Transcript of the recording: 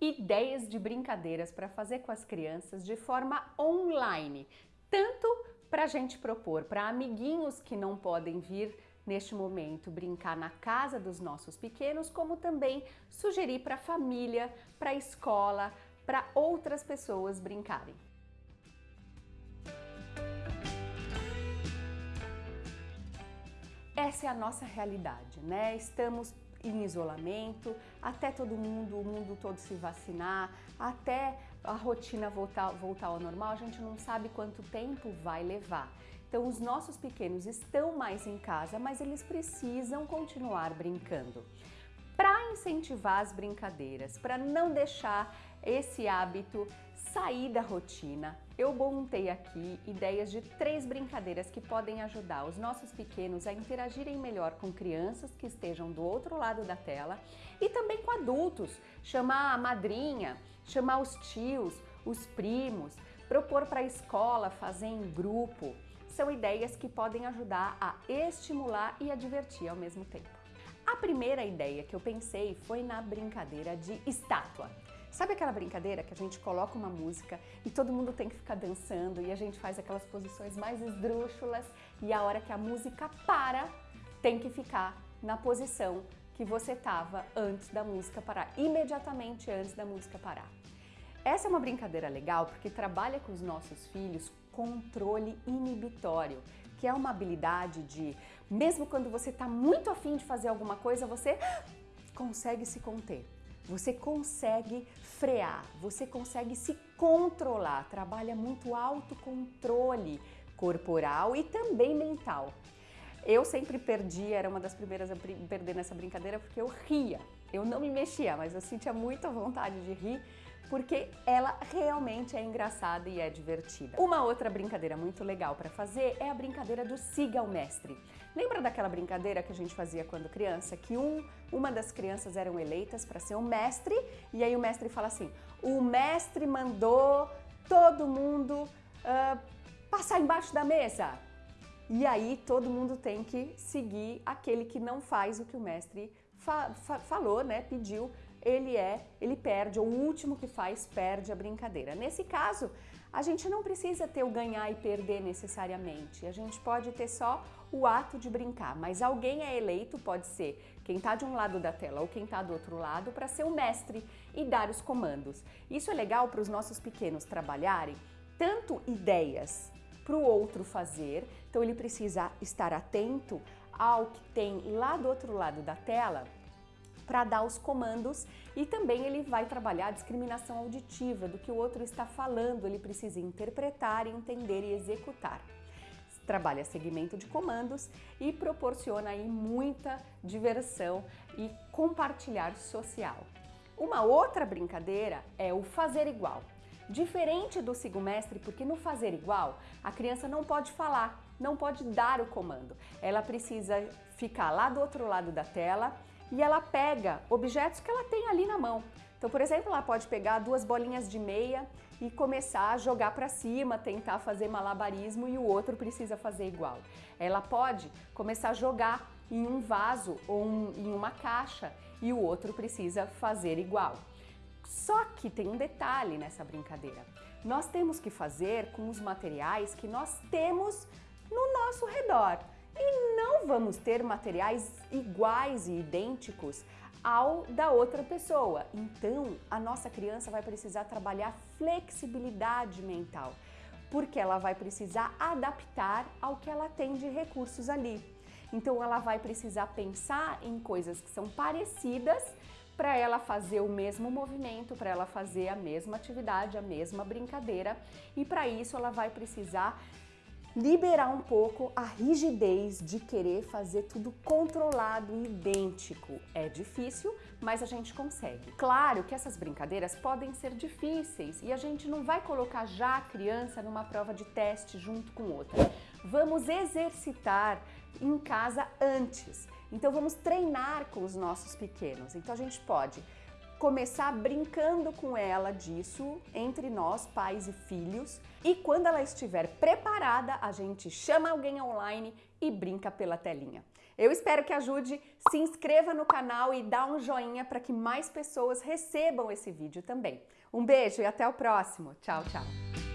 ideias de brincadeiras para fazer com as crianças de forma online, tanto para a gente propor para amiguinhos que não podem vir neste momento brincar na casa dos nossos pequenos, como também sugerir para a família, para a escola, para outras pessoas brincarem. Essa é a nossa realidade, né? Estamos em isolamento, até todo mundo, o mundo todo se vacinar, até a rotina voltar, voltar ao normal, a gente não sabe quanto tempo vai levar. Então os nossos pequenos estão mais em casa, mas eles precisam continuar brincando. Para incentivar as brincadeiras, para não deixar esse hábito sair da rotina, eu montei aqui ideias de três brincadeiras que podem ajudar os nossos pequenos a interagirem melhor com crianças que estejam do outro lado da tela e também com adultos, chamar a madrinha, chamar os tios, os primos, propor para a escola fazer em grupo. São ideias que podem ajudar a estimular e a divertir ao mesmo tempo. A primeira ideia que eu pensei foi na brincadeira de estátua. Sabe aquela brincadeira que a gente coloca uma música e todo mundo tem que ficar dançando e a gente faz aquelas posições mais esdrúxulas e a hora que a música para, tem que ficar na posição que você estava antes da música parar, imediatamente antes da música parar. Essa é uma brincadeira legal porque trabalha com os nossos filhos controle inibitório, que é uma habilidade de, mesmo quando você está muito afim de fazer alguma coisa, você consegue se conter. Você consegue frear, você consegue se controlar, trabalha muito autocontrole corporal e também mental. Eu sempre perdi, era uma das primeiras a perder nessa brincadeira porque eu ria. Eu não me mexia, mas eu sentia muita vontade de rir porque ela realmente é engraçada e é divertida. Uma outra brincadeira muito legal para fazer é a brincadeira do siga o mestre. Lembra daquela brincadeira que a gente fazia quando criança, que um, uma das crianças eram eleitas para ser o mestre e aí o mestre fala assim, o mestre mandou todo mundo uh, passar embaixo da mesa. E aí todo mundo tem que seguir aquele que não faz o que o mestre fa fa falou, né, pediu ele é, ele perde, ou o último que faz perde a brincadeira. Nesse caso, a gente não precisa ter o ganhar e perder necessariamente, a gente pode ter só o ato de brincar, mas alguém é eleito, pode ser quem está de um lado da tela ou quem está do outro lado, para ser o mestre e dar os comandos. Isso é legal para os nossos pequenos trabalharem tanto ideias para o outro fazer, então ele precisa estar atento ao que tem lá do outro lado da tela para dar os comandos e também ele vai trabalhar a discriminação auditiva do que o outro está falando, ele precisa interpretar, entender e executar. Trabalha segmento de comandos e proporciona aí muita diversão e compartilhar social. Uma outra brincadeira é o fazer igual. Diferente do sigo mestre, porque no fazer igual, a criança não pode falar, não pode dar o comando. Ela precisa ficar lá do outro lado da tela e ela pega objetos que ela tem ali na mão. Então, por exemplo, ela pode pegar duas bolinhas de meia e começar a jogar para cima, tentar fazer malabarismo e o outro precisa fazer igual. Ela pode começar a jogar em um vaso ou um, em uma caixa e o outro precisa fazer igual. Só que tem um detalhe nessa brincadeira. Nós temos que fazer com os materiais que nós temos no nosso redor e não vamos ter materiais iguais e idênticos ao da outra pessoa. Então, a nossa criança vai precisar trabalhar flexibilidade mental, porque ela vai precisar adaptar ao que ela tem de recursos ali. Então, ela vai precisar pensar em coisas que são parecidas para ela fazer o mesmo movimento, para ela fazer a mesma atividade, a mesma brincadeira, e para isso ela vai precisar liberar um pouco a rigidez de querer fazer tudo controlado e idêntico. É difícil, mas a gente consegue. Claro que essas brincadeiras podem ser difíceis e a gente não vai colocar já a criança numa prova de teste junto com outra. Vamos exercitar em casa antes. Então vamos treinar com os nossos pequenos. Então a gente pode começar brincando com ela disso entre nós, pais e filhos. E quando ela estiver preparada, a gente chama alguém online e brinca pela telinha. Eu espero que ajude, se inscreva no canal e dá um joinha para que mais pessoas recebam esse vídeo também. Um beijo e até o próximo. Tchau, tchau.